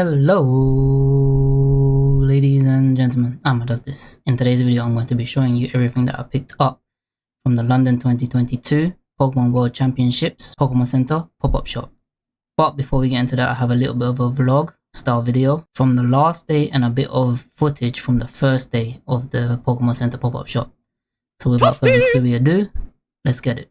Hello, ladies and gentlemen. Does this. In today's video, I'm going to be showing you everything that I picked up from the London 2022 Pokemon World Championships Pokemon Center pop-up shop. But before we get into that, I have a little bit of a vlog style video from the last day and a bit of footage from the first day of the Pokemon Center pop-up shop. So without further ado, let's get it.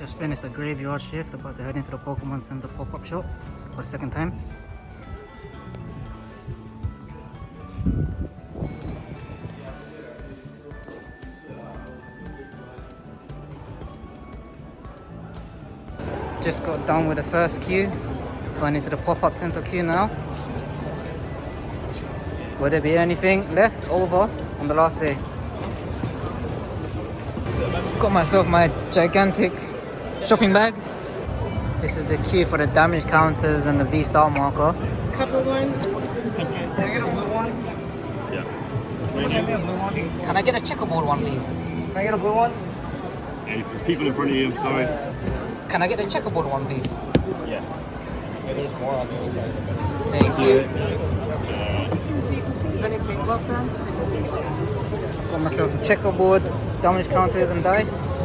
Just finished the graveyard shift, about to head into the Pokemon Center pop-up shop for the second time. Just got done with the first queue, going into the pop-up center queue now. Will there be anything left over on the last day? Got myself my gigantic shopping bag. This is the queue for the damage counters and the V-star marker. Couple one. Can I get a blue one? Yeah. Can I get a blue one? Can I get a checkerboard one, please? Can I get a blue one? Hey, there's people in front of you, I'm sorry. Can I get a checkerboard one, please? Yeah. there's more on the other side. Thank you. Got myself a checkerboard, damage counters and dice.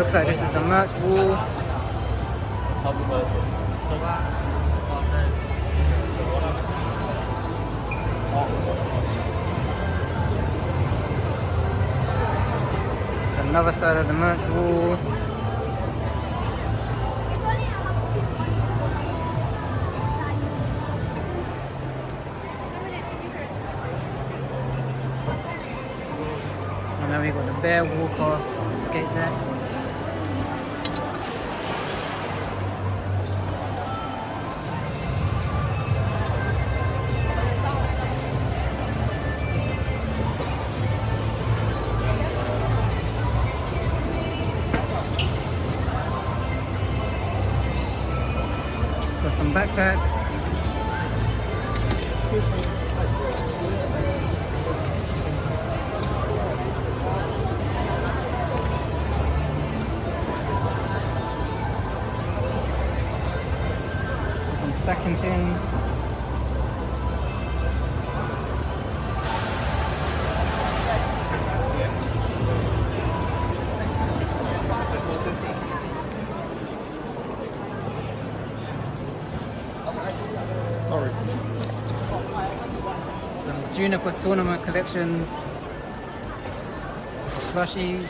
Looks like this is the merch wall. Another side of the merch wall. And then we got the Bear Walker skate decks. Some backpacks. Some stacking tins. Tournament collections. Plushies.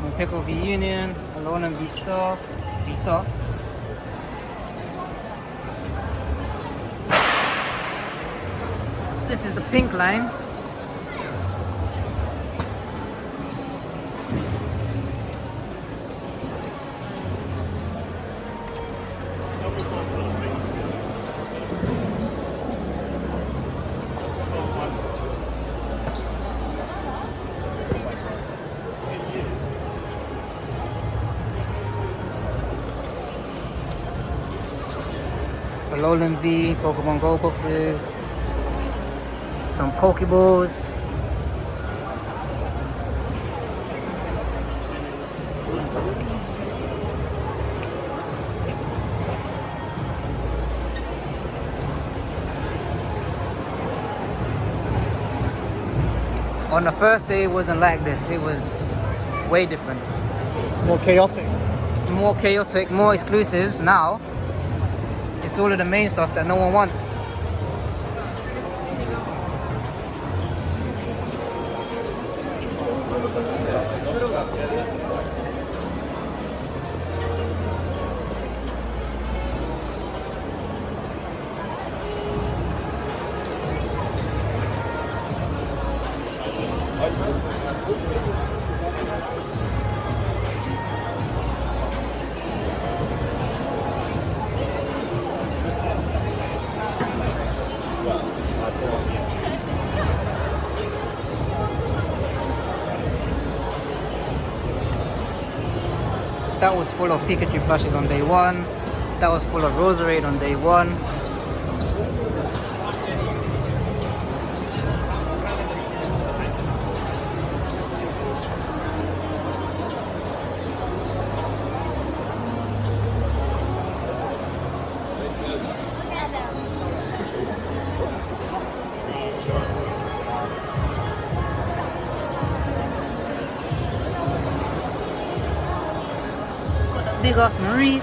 More Pickle v Union. Alone and V Star. V Star. This is the pink line. Alolan V, Pokemon Go boxes, some Pokeballs. On the first day, it wasn't like this. It was way different. More chaotic. More chaotic, more exclusives. Now, it's all of the main stuff that no one wants. That was full of Pikachu plushes on day one. That was full of Roserade on day one. Big ass Marie.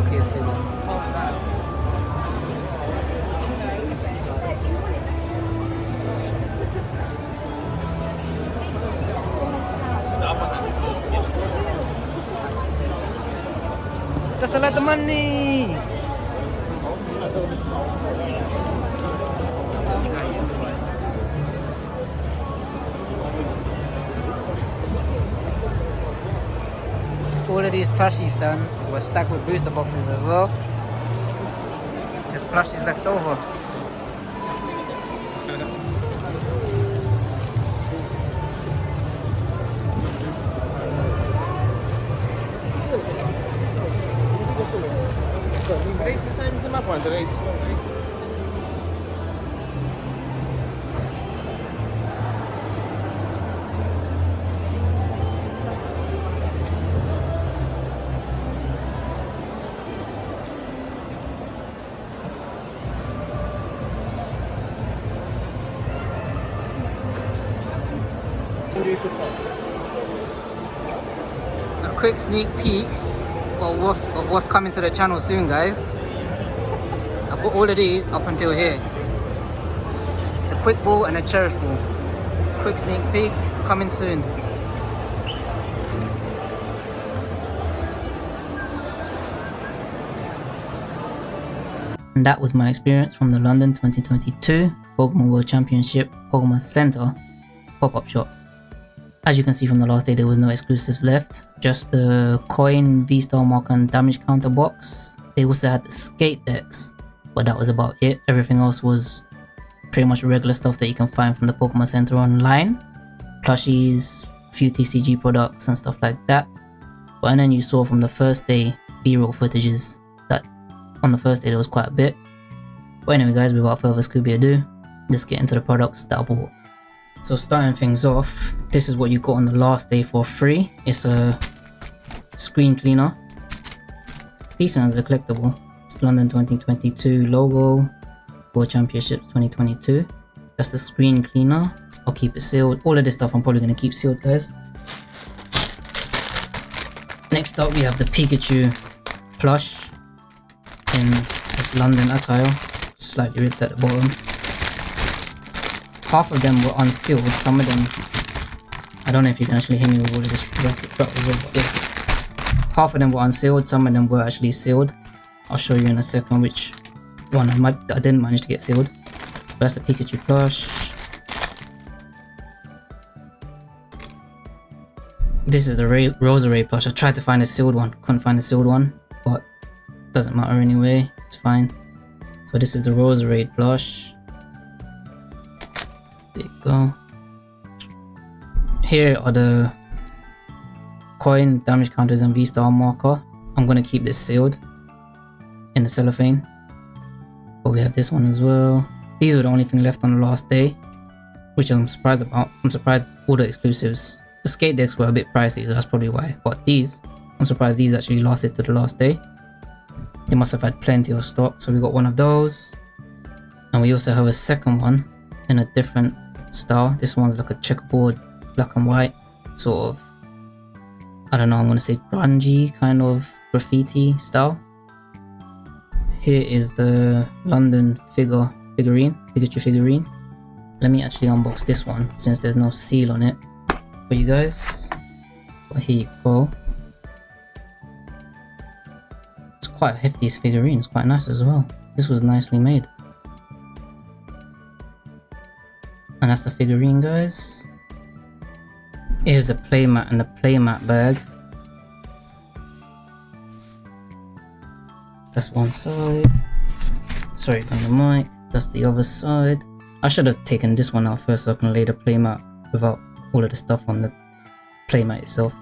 Arceus figure. Lot of money! of these plushie stands were stacked with booster boxes as well. Just plushies left over. Quick sneak peek of what's, of what's coming to the channel soon, guys. I've got all of these up until here. The quick ball and the cherish ball. Quick sneak peek coming soon. And that was my experience from the London 2022 Pokemon World Championship Pokemon Center pop-up shop. As you can see from the last day, there was no exclusives left. Just the coin, V-Star mark and damage counter box. They also had skate decks, but that was about it. Everything else was pretty much regular stuff that you can find from the Pokemon Center online. Plushies, few TCG products and stuff like that. But and then you saw from the first day B-roll footages that on the first day there was quite a bit. But anyway guys, without further Scooby ado, let's get into the products that I bought. So starting things off, this is what you got on the last day for free. It's a screen cleaner. Decent as a collectible. It's London 2022 logo, World Championships 2022. That's the screen cleaner. I'll keep it sealed. All of this stuff I'm probably going to keep sealed guys. Next up we have the Pikachu plush in this London attire. Slightly ripped at the bottom half of them were unsealed, some of them, I don't know if you can actually hear me with all of this yeah. Half of them were unsealed, some of them were actually sealed. I'll show you in a second which one I, might, I didn't manage to get sealed. But that's the Pikachu plush. This is the Ray Roserade plush. I tried to find a sealed one, couldn't find a sealed one, but doesn't matter anyway, it's fine. So this is the Roserade plush. Go. Here are the coin, damage counters, and V-star marker. I'm gonna keep this sealed in the cellophane. But we have this one as well. These were the only thing left on the last day, which I'm surprised about. I'm surprised all the exclusives. The skate decks were a bit pricey, so that's probably why. But these, I'm surprised these actually lasted to the last day. They must have had plenty of stock, so we got one of those. And we also have a second one in a different style. This one's like a checkerboard, black and white, sort of, I don't know, I'm gonna say grungy kind of graffiti style. Here is the London figure figurine, Pikachu figurine. Let me actually unbox this one since there's no seal on it for you guys. But here you go. It's quite hefty figurine, it's quite nice as well. This was nicely made. That's the figurine guys. Here's the playmat and the playmat bag. That's one side. Sorry on the mic. That's the other side. I should have taken this one out first so I can lay the playmat without all of the stuff on the playmat itself.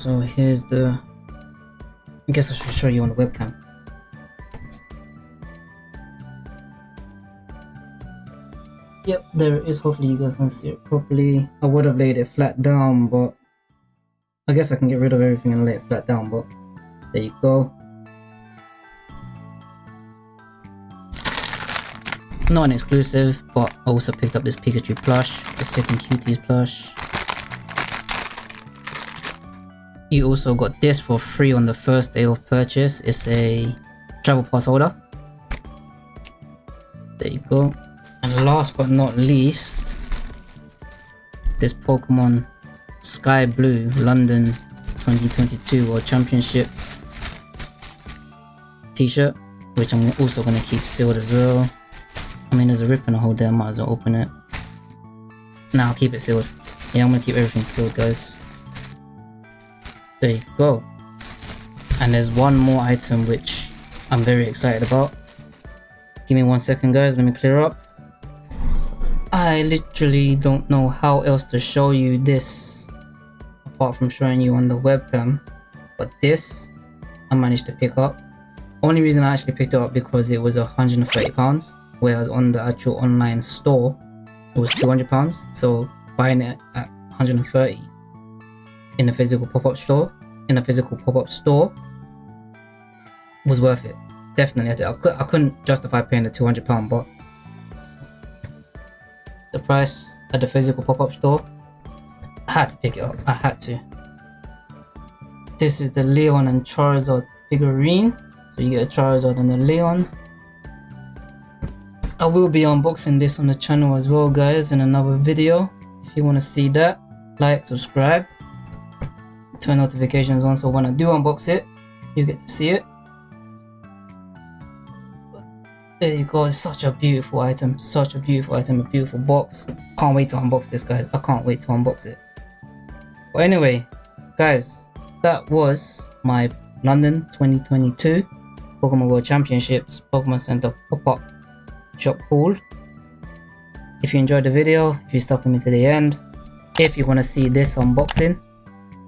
So here's the... I guess I should show you on the webcam. Yep, there it is. Hopefully you guys can see it properly. I would have laid it flat down, but I guess I can get rid of everything and lay it flat down, but there you go. Not an exclusive, but I also picked up this Pikachu plush, the Sitting Cuties plush. You also got this for free on the first day of purchase. It's a travel pass holder. There you go. And last but not least, this Pokemon Sky Blue London 2022 World Championship t-shirt. which I'm also gonna keep sealed as well. I mean, there's a rip in the hole there, might as well open it. Now I'll keep it sealed. Yeah, I'm gonna keep everything sealed, guys. There you go. And there's one more item which I'm very excited about. Give me one second, guys. Let me clear up. I literally don't know how else to show you this apart from showing you on the webcam. But this, I managed to pick up. Only reason I actually picked it up because it was 130 pounds, whereas on the actual online store, it was 200 pounds. So buying it at 130 in a physical pop-up store, in a physical pop-up store, was worth it. Definitely, I, I, couldn't justify paying the 200 pound, but the price at the physical pop-up store, I had to pick it up. I had to. This is the Leon and Charizard figurine. So you get a Charizard and a Leon. I will be unboxing this on the channel as well guys in another video. If you want to see that, like, subscribe, turn notifications on so when I do unbox it, you get to see it. There you go, it's such a beautiful item, such a beautiful item, a beautiful box. Can't wait to unbox this guys, I can't wait to unbox it. But anyway, guys, that was my London 2022 Pokemon World Championships Pokemon Center pop-up shop haul. If you enjoyed the video, if you stuck with me to the end, if you want to see this unboxing,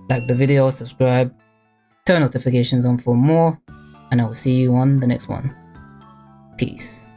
like the video, subscribe, turn notifications on for more, and I will see you on the next one. Peace.